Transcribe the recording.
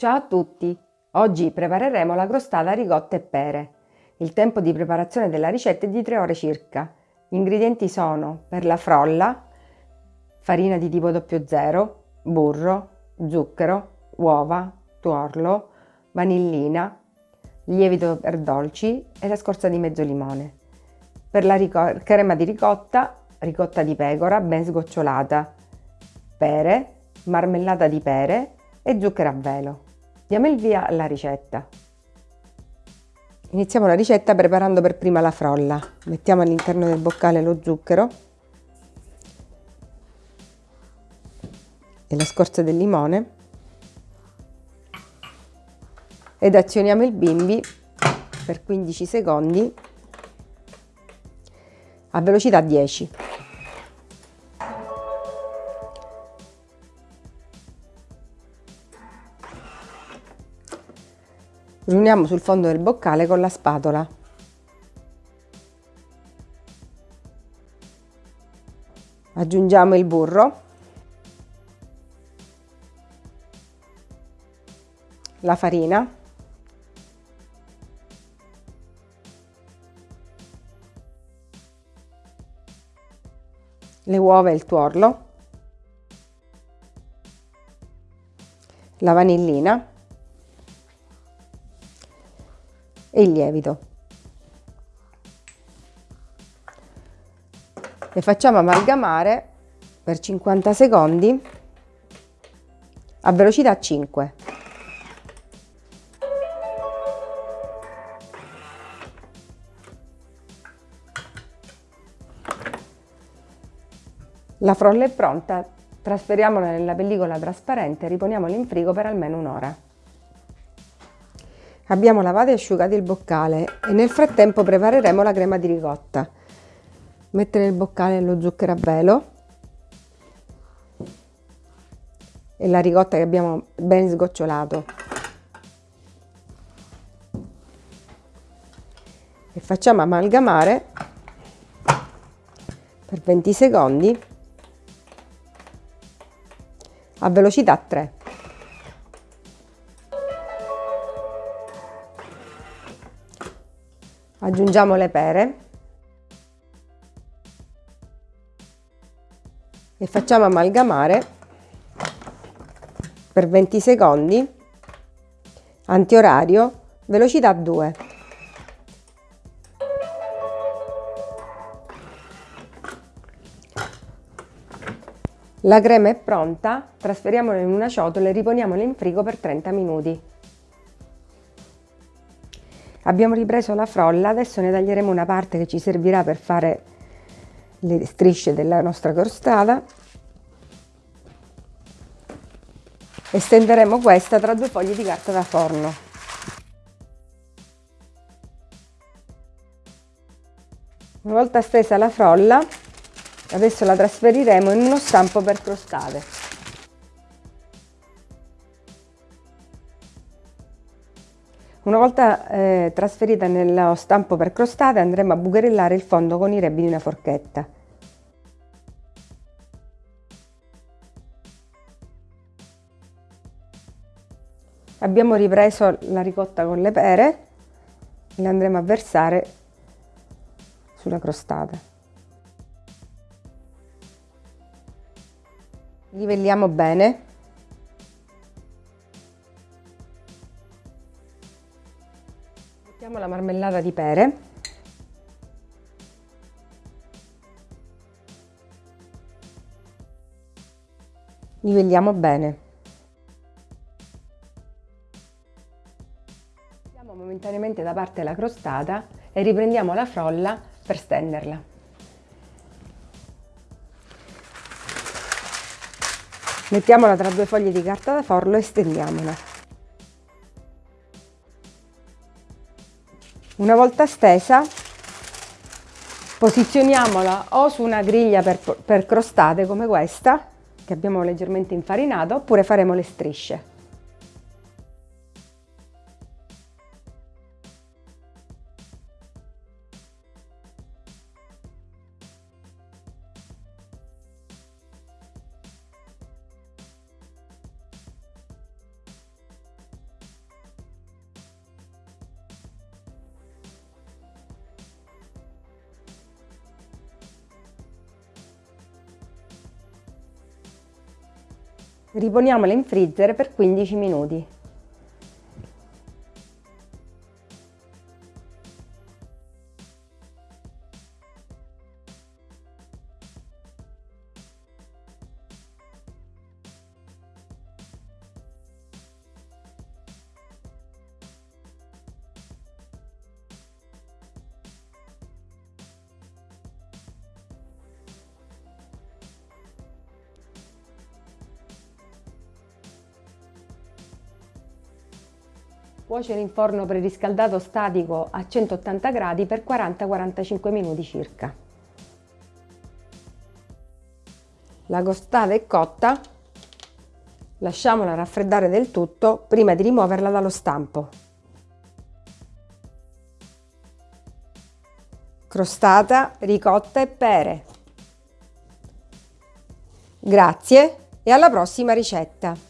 Ciao a tutti! Oggi prepareremo la crostata ricotta e pere. Il tempo di preparazione della ricetta è di 3 ore circa. Gli ingredienti sono per la frolla, farina di tipo 00, burro, zucchero, uova, tuorlo, vanillina, lievito per dolci e la scorza di mezzo limone. Per la crema di ricotta, ricotta di pecora ben sgocciolata, pere, marmellata di pere e zucchero a velo. Diamo il via alla ricetta. Iniziamo la ricetta preparando per prima la frolla. Mettiamo all'interno del boccale lo zucchero e la scorza del limone ed azioniamo il bimbi per 15 secondi a velocità 10. Riuniamo sul fondo del boccale con la spatola. Aggiungiamo il burro, la farina, le uova e il tuorlo, la vanillina e il lievito. Le facciamo amalgamare per 50 secondi a velocità 5. La frolla è pronta, trasferiamola nella pellicola trasparente e riponiamola in frigo per almeno un'ora. Abbiamo lavato e asciugato il boccale e nel frattempo prepareremo la crema di ricotta. Mettere nel boccale lo zucchero a velo e la ricotta che abbiamo ben sgocciolato. E facciamo amalgamare per 20 secondi a velocità 3. Aggiungiamo le pere e facciamo amalgamare per 20 secondi, antiorario, velocità 2. La crema è pronta, trasferiamola in una ciotola e riponiamola in frigo per 30 minuti. Abbiamo ripreso la frolla, adesso ne taglieremo una parte che ci servirà per fare le strisce della nostra crostata e stenderemo questa tra due fogli di carta da forno. Una volta stesa la frolla, adesso la trasferiremo in uno stampo per crostate. Una volta eh, trasferita nello stampo per crostate andremo a bucherellare il fondo con i rebbi di una forchetta. Abbiamo ripreso la ricotta con le pere e le andremo a versare sulla crostata. Livelliamo bene Mettiamo la marmellata di pere. Livelliamo bene. Mettiamo momentaneamente da parte la crostata e riprendiamo la frolla per stenderla. Mettiamola tra due foglie di carta da forno e stendiamola. Una volta stesa posizioniamola o su una griglia per, per crostate come questa che abbiamo leggermente infarinata oppure faremo le strisce. Riponiamola in freezer per 15 minuti. Cuocere in forno preriscaldato statico a 180 gradi per 40-45 minuti circa. La costata è cotta, lasciamola raffreddare del tutto prima di rimuoverla dallo stampo. Crostata, ricotta e pere. Grazie e alla prossima ricetta!